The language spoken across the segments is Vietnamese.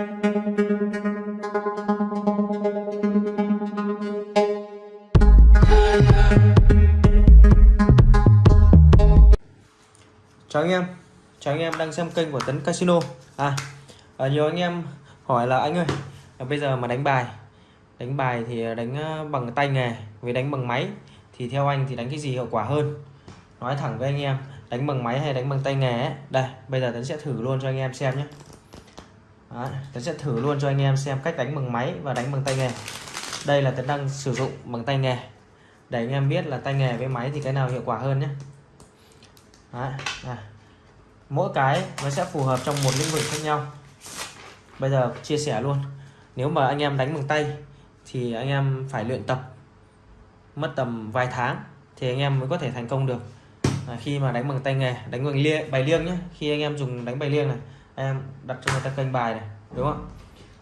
chào anh em. Chào anh em đang xem kênh của Tấn Casino. À, à nhiều anh em hỏi là anh ơi à, bây giờ mà đánh bài đánh bài thì đánh ờ, bằng tay nghề với đánh bằng máy thì theo anh thì đánh cái gì hiệu quả hơn? Nói thẳng với anh em đánh bằng máy hay đánh bằng tay nghề ấy. đây bây giờ Tấn sẽ thử luôn cho anh em xem nhé. Đó, Tấn sẽ thử luôn cho anh em xem cách đánh bằng máy và đánh bằng tay nghề. Đây là tôi đang sử dụng bằng tay nghề. Để anh em biết là tay nghề với máy thì cái nào hiệu quả hơn nhé. Đó, à. mỗi cái nó sẽ phù hợp trong một lĩnh vực khác nhau. Bây giờ chia sẻ luôn. Nếu mà anh em đánh bằng tay thì anh em phải luyện tập mất tầm vài tháng thì anh em mới có thể thành công được. À, khi mà đánh bằng tay nghề đánh bằng liêng, bài liêng nhé. Khi anh em dùng đánh bài liêng này anh em đặt cho người ta kênh bài này đúng không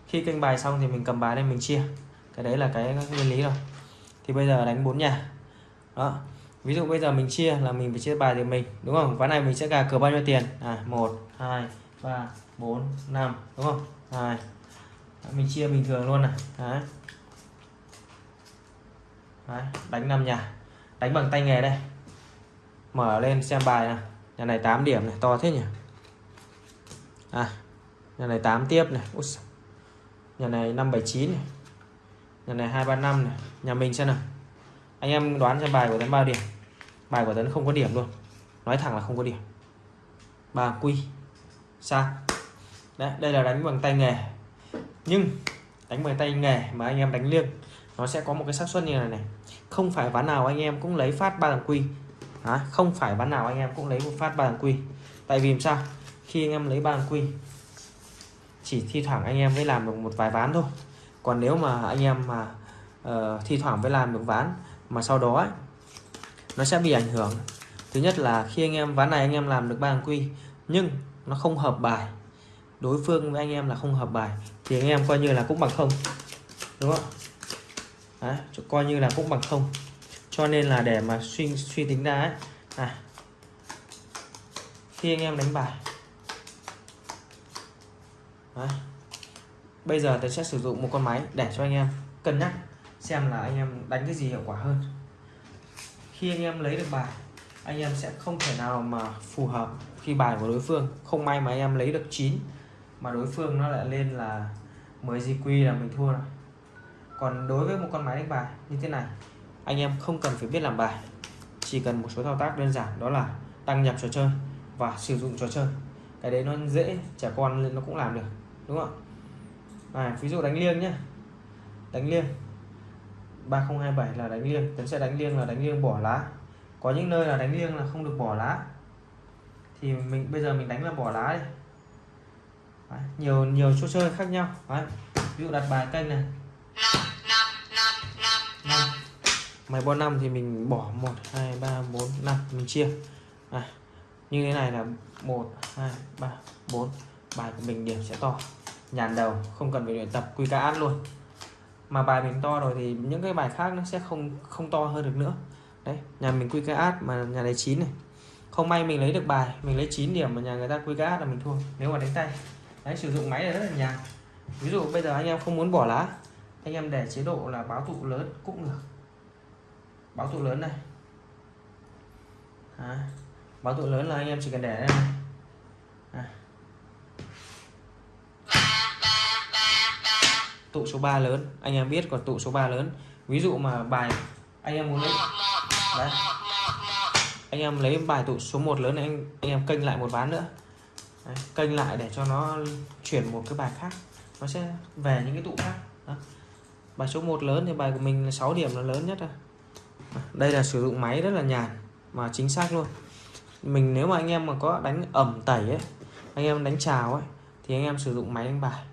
khi kênh bài xong thì mình cầm bài lên mình chia. Cái đấy là cái nguyên lý rồi. Thì bây giờ đánh bốn nhà. Đó. Ví dụ bây giờ mình chia là mình phải chia bài thì mình đúng không? Ván này mình sẽ gà cờ bao nhiêu tiền? À một hai ba bốn năm đúng không? Hai. Mình chia bình thường luôn này. Đấy. Đấy, đánh năm nhà. Đánh bằng tay nghề đây. Mở lên xem bài này nhà này 8 điểm này to thế nhỉ? À nhà này 8 tiếp này. Út, nhà này 579 này. Nhà này 235 này. Nhà mình xem nào. Anh em đoán xem bài của tấn bao điểm. Bài của tấn không có điểm luôn. Nói thẳng là không có điểm. Ba quy sao đấy đây là đánh bằng tay nghề. Nhưng đánh bằng tay nghề mà anh em đánh liêng nó sẽ có một cái xác suất như này này. Không phải ván nào anh em cũng lấy phát ba thằng quy à, không phải ván nào anh em cũng lấy một phát ba thằng quy tại vì sao? Khi anh em lấy ba quy. Chỉ thi thoảng anh em mới làm được một vài ván thôi. Còn nếu mà anh em mà uh, thi thoảng mới làm được ván mà sau đó ấy, nó sẽ bị ảnh hưởng. Thứ nhất là khi anh em ván này anh em làm được ba quy nhưng nó không hợp bài đối phương với anh em là không hợp bài thì anh em coi như là cũng bằng không đúng không? Đấy, coi như là cũng bằng không. Cho nên là để mà suy suy tính ra ấy à, khi anh em đánh bài Đấy. bây giờ tôi sẽ sử dụng một con máy để cho anh em cân nhắc xem là anh em đánh cái gì hiệu quả hơn. Khi anh em lấy được bài, anh em sẽ không thể nào mà phù hợp khi bài của đối phương. Không may mà anh em lấy được 9 mà đối phương nó lại lên là 10 GQ là mình thua rồi. Còn đối với một con máy đánh bài như thế này, anh em không cần phải biết làm bài. Chỉ cần một số thao tác đơn giản, đó là đăng nhập trò chơi và sử dụng trò chơi. Cái đấy nó dễ, trẻ con nó cũng làm được đúng không? À, ví dụ đánh liêng nhé đánh liêng. 3027 là đánh liêng. Tấn sẽ đánh liêng là đánh liêng bỏ lá. Có những nơi là đánh liêng là không được bỏ lá. Thì mình bây giờ mình đánh là bỏ lá đi. Đấy, nhiều nhiều chỗ chơi khác nhau. Đấy. ví dụ đặt bài canh này. Năm mày bo năm thì mình bỏ một hai ba bốn năm mình chia. À, như thế này là một hai ba bốn bài của mình điểm sẽ to. Nhàn đầu không cần phải luyện tập quy ca ăn luôn. Mà bài mình to rồi thì những cái bài khác nó sẽ không không to hơn được nữa. Đấy nhà mình quy ca át mà nhà này chín này. Không may mình lấy được bài mình lấy 9 điểm mà nhà người ta quy ca át là mình thua nếu mà đánh tay. Đấy sử dụng máy là rất là nhàn. Ví dụ bây giờ anh em không muốn bỏ lá anh em để chế độ là báo tụ lớn cũng được. Báo tụ lớn này. À, báo tụ lớn là anh em chỉ cần để đây này. Tụ số 3 lớn. Anh em biết còn tụ số 3 lớn. Ví dụ mà bài anh em muốn lấy đấy. Anh em lấy bài tụ số 1 lớn này anh anh em kênh lại một ván nữa. Đấy, kênh lại để cho nó chuyển một cái bài khác. Nó sẽ về những cái tụ khác. Đó. bài số 1 lớn thì bài của mình là 6 điểm là lớn nhất rồi đây là sử dụng máy rất là nhàn mà chính xác luôn. Mình nếu mà anh em mà có đánh ẩm tẩy ấy anh em đánh trào ấy thì anh em sử dụng máy đánh bài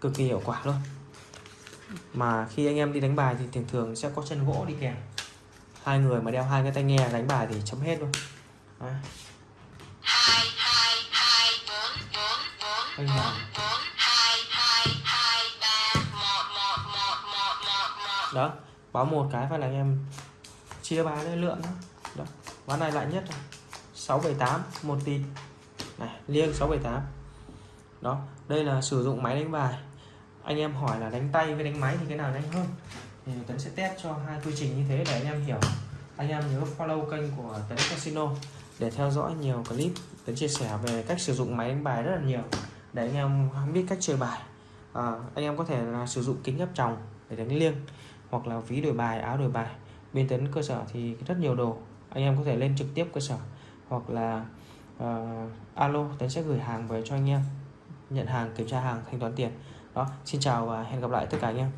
cực kỳ hiệu quả luôn mà khi anh em đi đánh bài thì thường thường sẽ có chân gỗ đi kèm. Hai người mà đeo hai cái tai nghe đánh bài thì chấm hết luôn. Đấy. Anh đó báo một cái phải là anh em chia bài lên lượng đó. đó ván này lại nhất rồi 678 một tỷ này liêng 678 đó đây là sử dụng máy đánh bài anh em hỏi là đánh tay với đánh máy thì cái nào nhanh hơn? Thì Tấn sẽ test cho hai quy trình như thế để anh em hiểu. Anh em nhớ follow kênh của Tấn Casino để theo dõi nhiều clip. Tấn chia sẻ về cách sử dụng máy đánh bài rất là nhiều để anh em biết cách chơi bài. À, anh em có thể là sử dụng kính áp tròng để đánh liêng hoặc là ví đổi bài áo đổi bài. Bên Tấn cơ sở thì rất nhiều đồ. Anh em có thể lên trực tiếp cơ sở hoặc là uh, alo Tấn sẽ gửi hàng về cho anh em. Nhận hàng kiểm tra hàng thanh toán tiền đó xin chào và hẹn gặp lại tất cả anh em